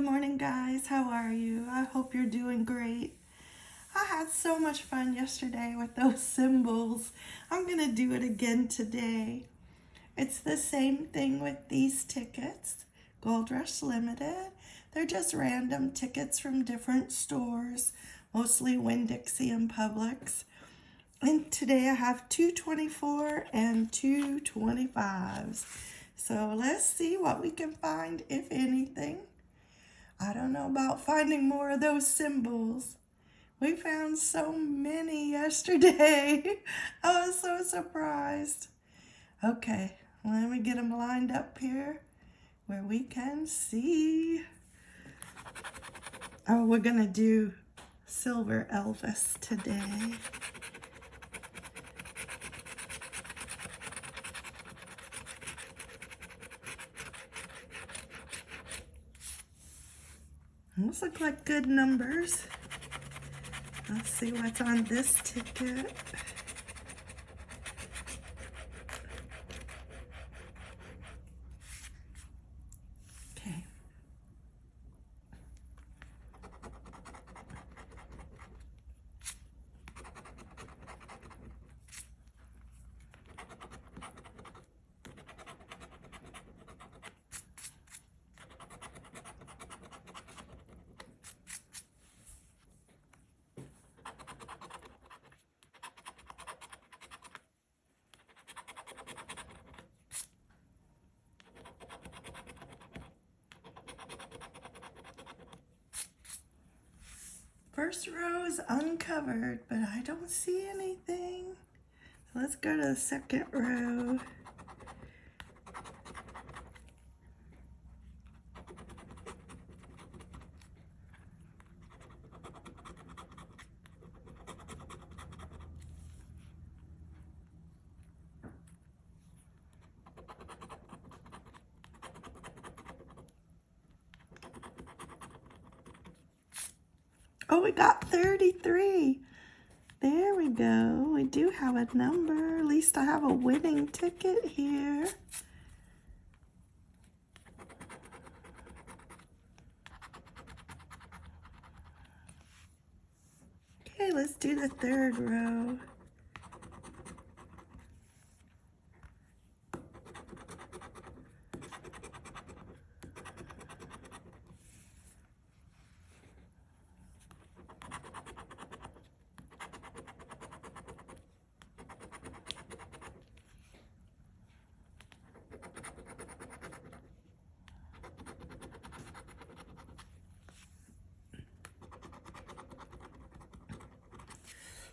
Good morning, guys. How are you? I hope you're doing great. I had so much fun yesterday with those symbols. I'm going to do it again today. It's the same thing with these tickets, Gold Rush Limited. They're just random tickets from different stores, mostly Winn-Dixie and Publix. And today I have 224 and 225s. So let's see what we can find, if anything. I don't know about finding more of those symbols. We found so many yesterday. I was so surprised. Okay, let me get them lined up here where we can see. Oh, we're going to do Silver Elvis today. Those look like good numbers. Let's see what's on this ticket. First row is uncovered, but I don't see anything. Let's go to the second row. Oh, we got 33. There we go. We do have a number. At least I have a winning ticket here. Okay, let's do the third row.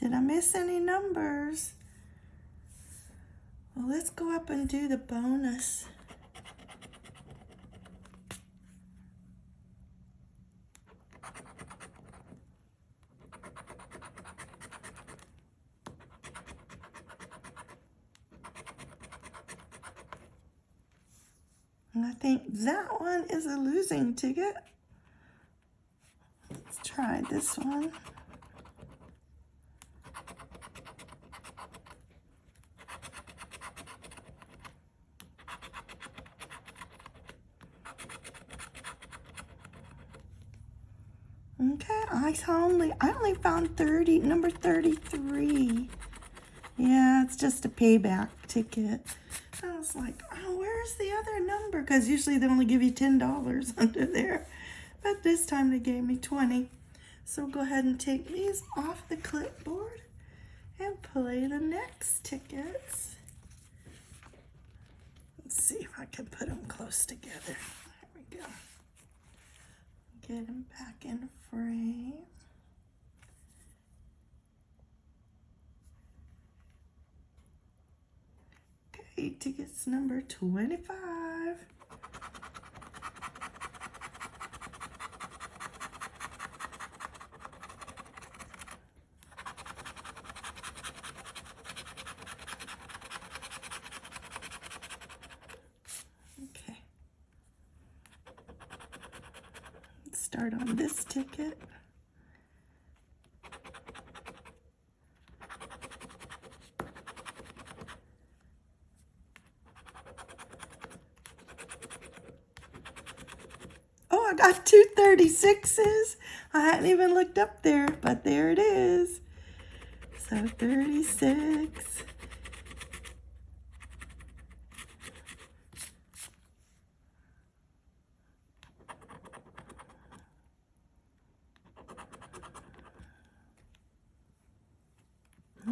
Did I miss any numbers? Well, let's go up and do the bonus. And I think that one is a losing ticket. Let's try this one. Okay, I only I only found 30, number 33. Yeah, it's just a payback ticket. I was like, oh, where's the other number? Because usually they only give you $10 under there. But this time they gave me 20. So go ahead and take these off the clipboard and play the next tickets. Let's see if I can put them close together. There we go get him back in frame. Okay, tickets number 25. Start on this ticket. Oh, I got two 36s. I hadn't even looked up there, but there it is. So 36.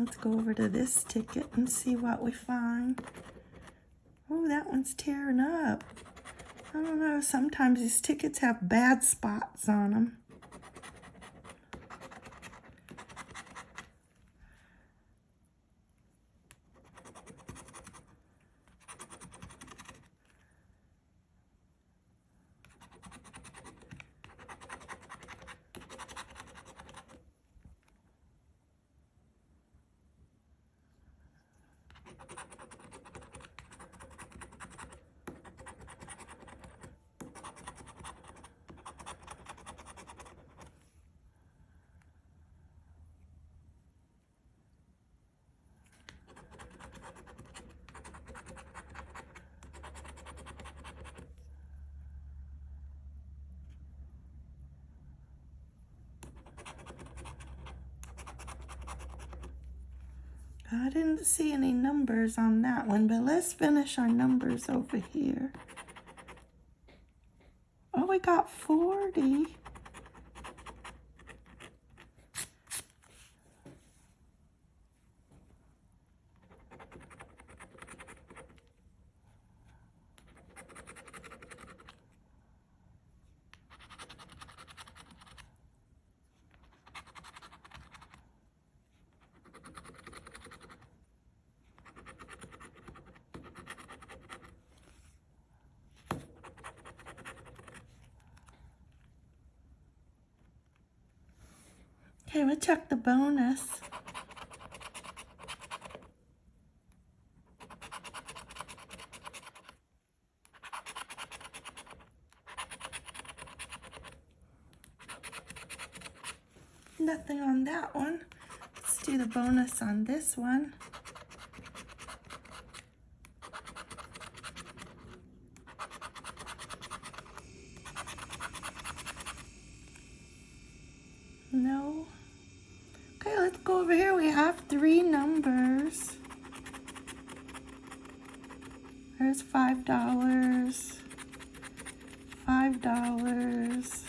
Let's go over to this ticket and see what we find. Oh, that one's tearing up. I don't know, sometimes these tickets have bad spots on them. I didn't see any numbers on that one, but let's finish our numbers over here. Oh, we got 40. Okay, we'll check the bonus. Nothing on that one. Let's do the bonus on this one. No. Okay, let's go over here. We have three numbers. There's five dollars, five dollars,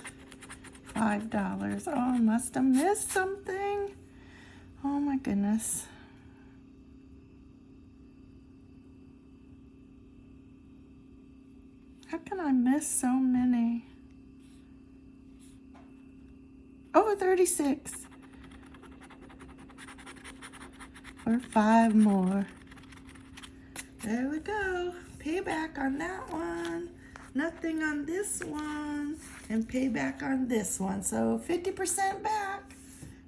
five dollars. Oh, I must have missed something. Oh my goodness. How can I miss so many? Oh, 36. Or five more. There we go. Payback on that one. Nothing on this one. And payback on this one. So 50% back.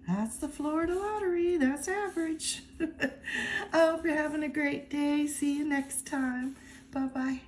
That's the Florida lottery. That's average. I hope you're having a great day. See you next time. Bye-bye.